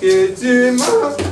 que tu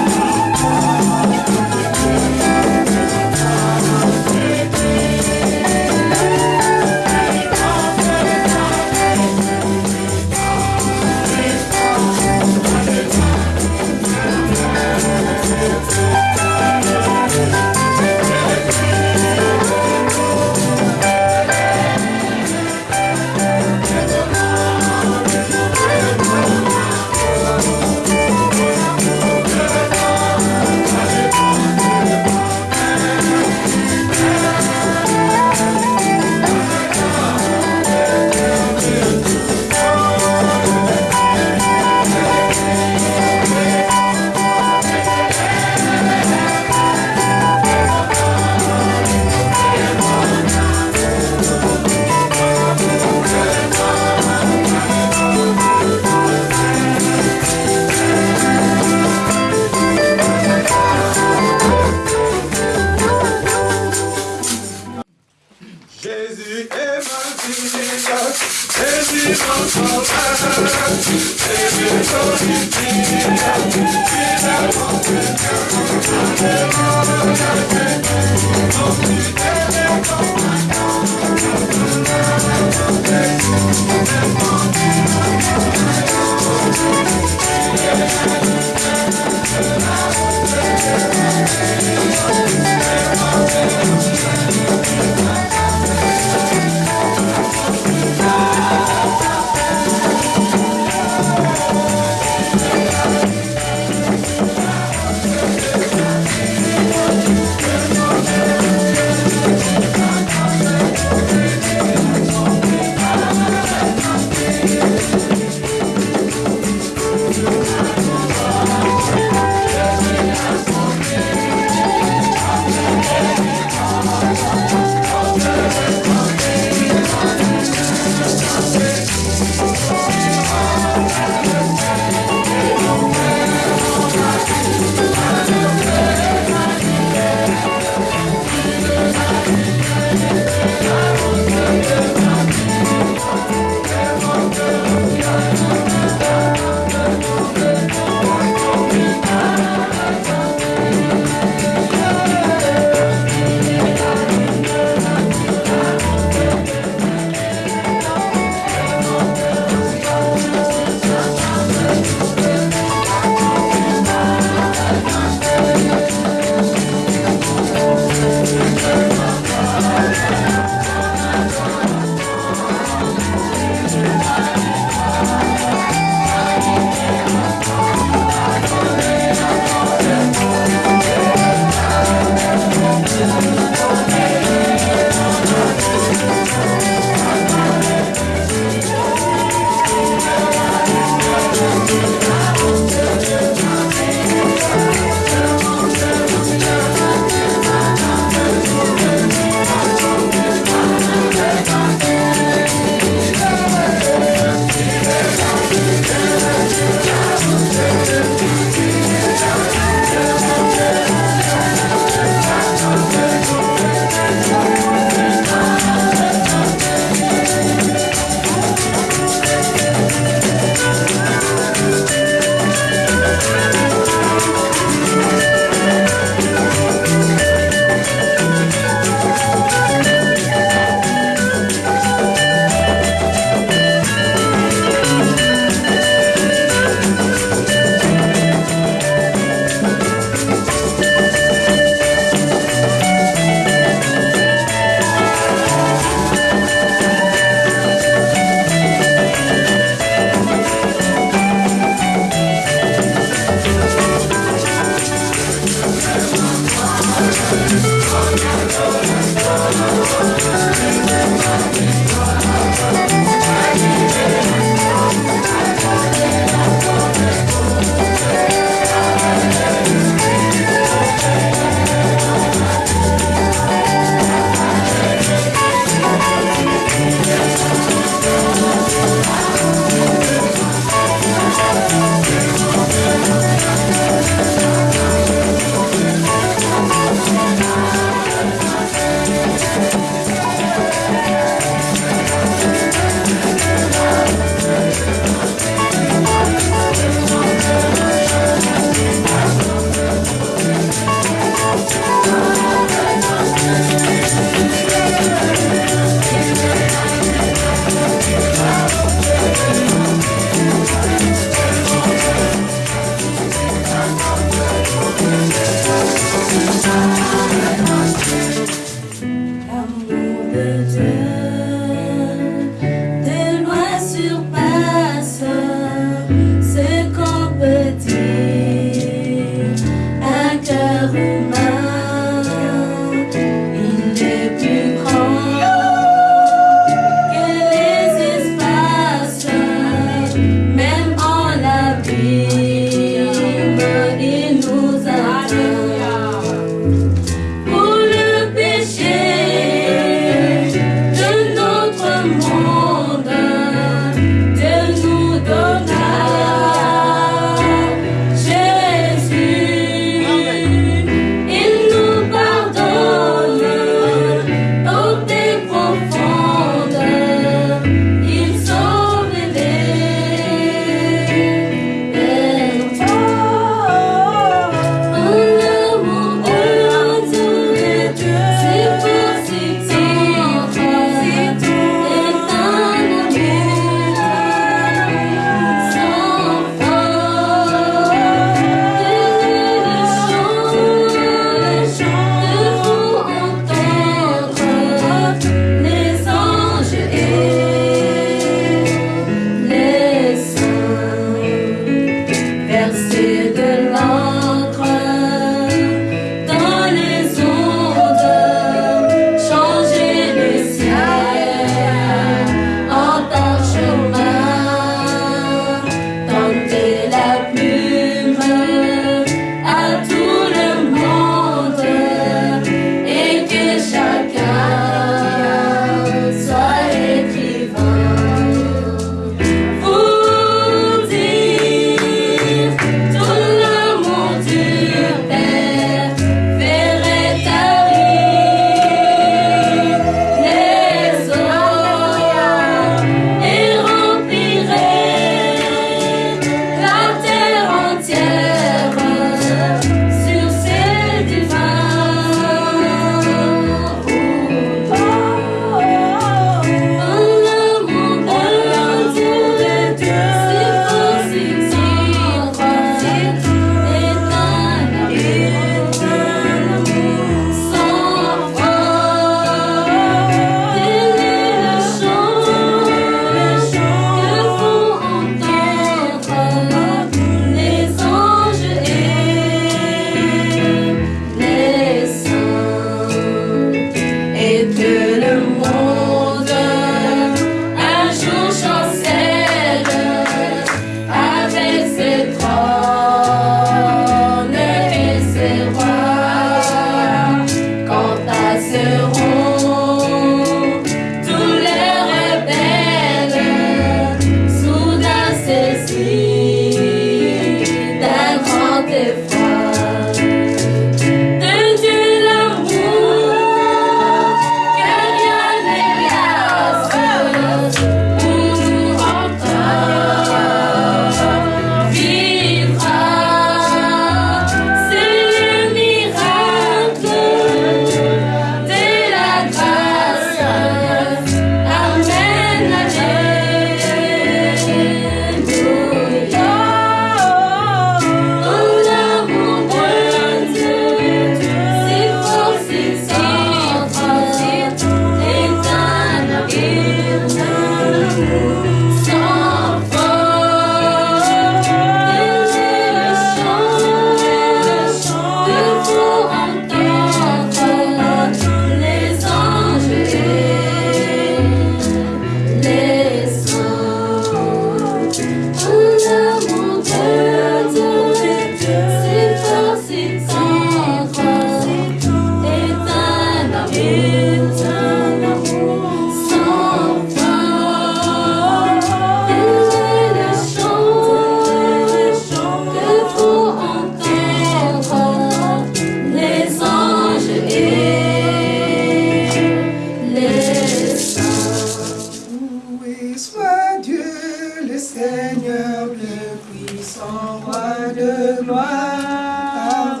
Le puissant roi de gloire.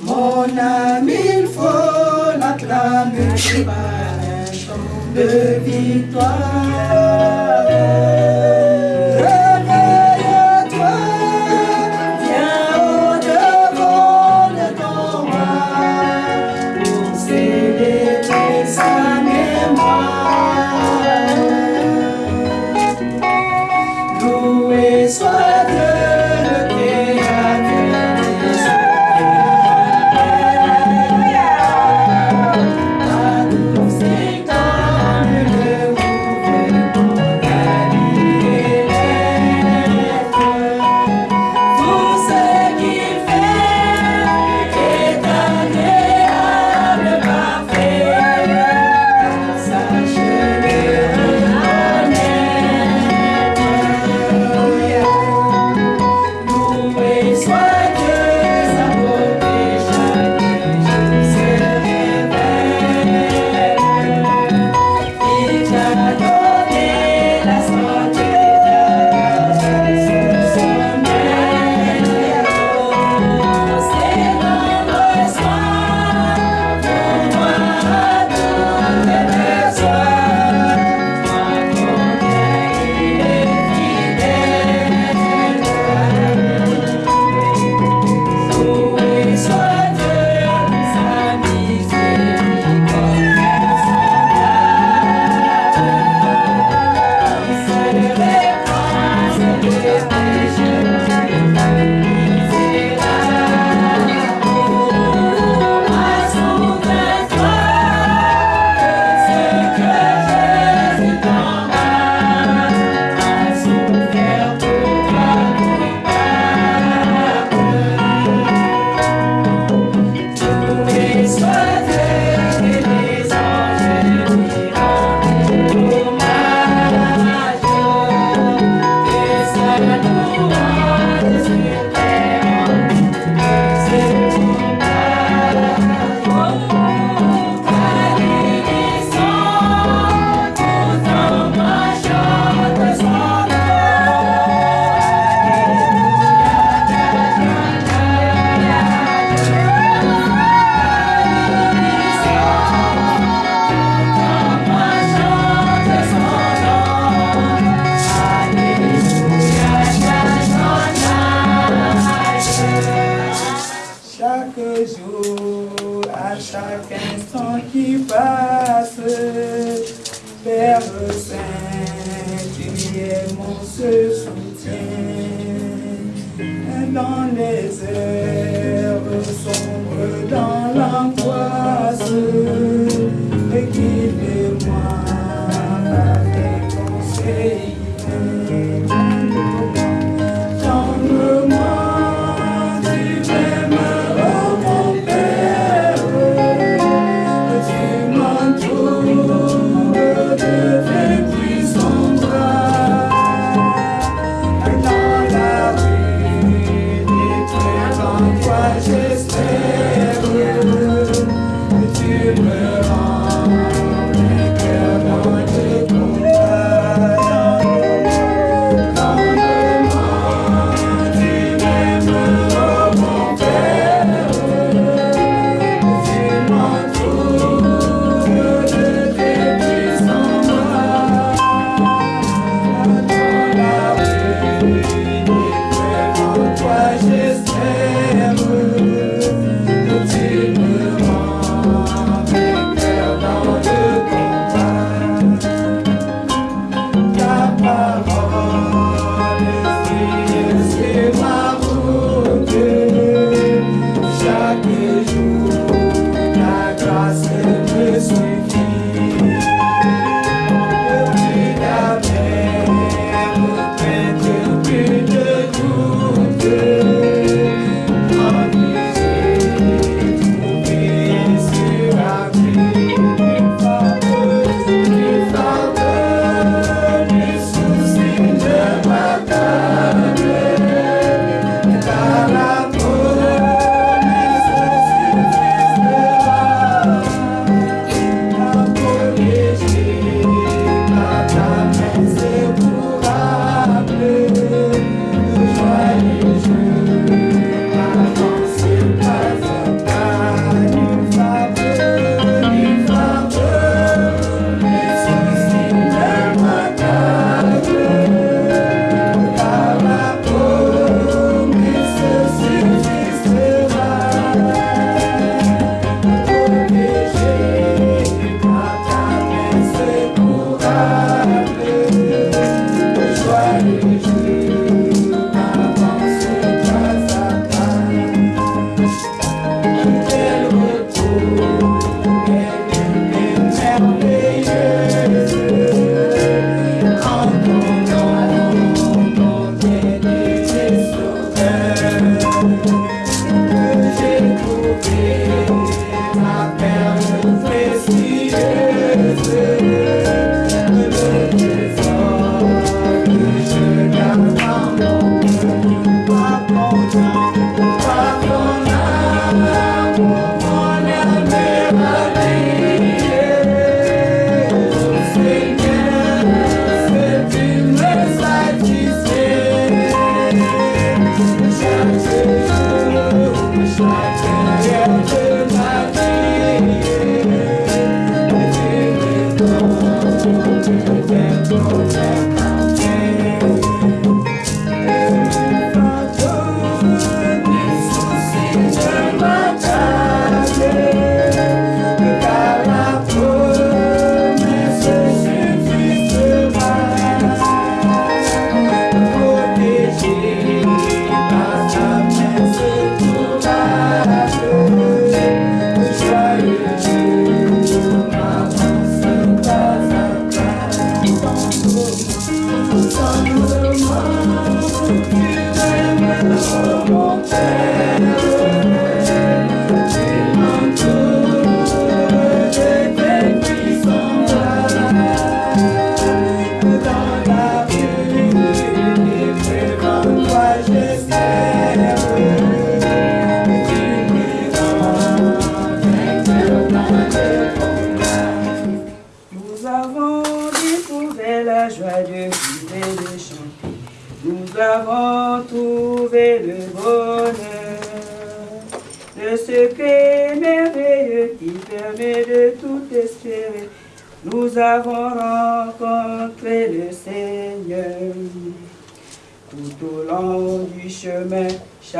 Mon âme, il faut l'acclamer par un chant de victoire.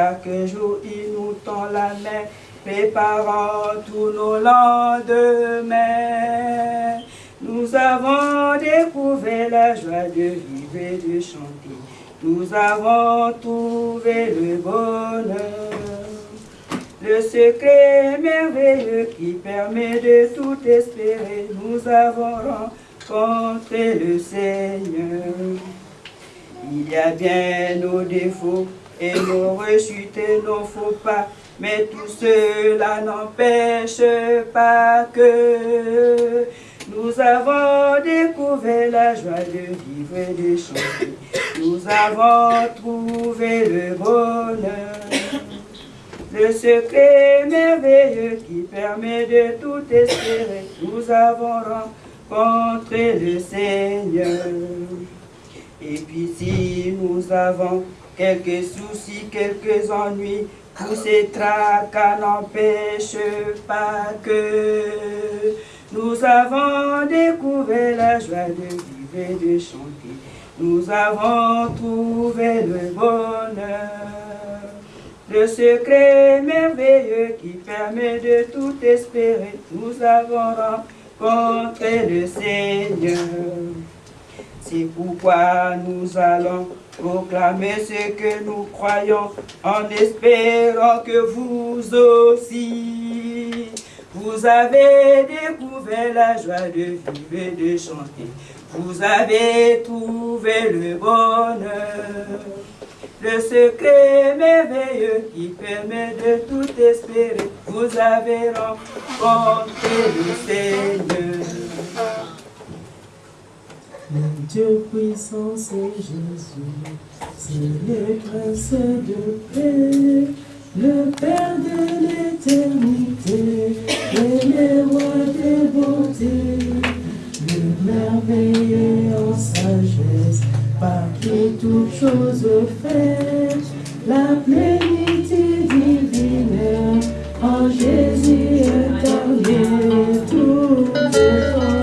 Chaque jour il nous tend la main, préparant tous nos lendemains. Nous avons découvert la joie de vivre et de chanter. Nous avons trouvé le bonheur, le secret merveilleux qui permet de tout espérer. Nous avons rencontré le Seigneur. Il y a bien nos défauts et nos rechutes et nos faux pas, mais tout cela n'empêche pas que nous avons découvert la joie de vivre et de chanter. Nous avons trouvé le bonheur, le secret merveilleux qui permet de tout espérer. Nous avons rencontré le Seigneur. Et puis si nous avons quelques soucis, quelques ennuis, tous ces tracas n'empêchent pas que nous avons découvert la joie de vivre et de chanter. Nous avons trouvé le bonheur, le secret merveilleux qui permet de tout espérer. Nous avons rencontré le Seigneur. C'est pourquoi nous allons proclamer ce que nous croyons en espérant que vous aussi, vous avez découvert la joie de vivre et de chanter. Vous avez trouvé le bonheur, le secret merveilleux qui permet de tout espérer. Vous avez rencontré le Seigneur. Le Dieu puissant, c'est Jésus, c'est le prince de paix, le Père de l'éternité, et le roi des bontés, le merveilleux en sagesse, par qui toutes choses faites, la plénitude divine, en Jésus éternel, tout est en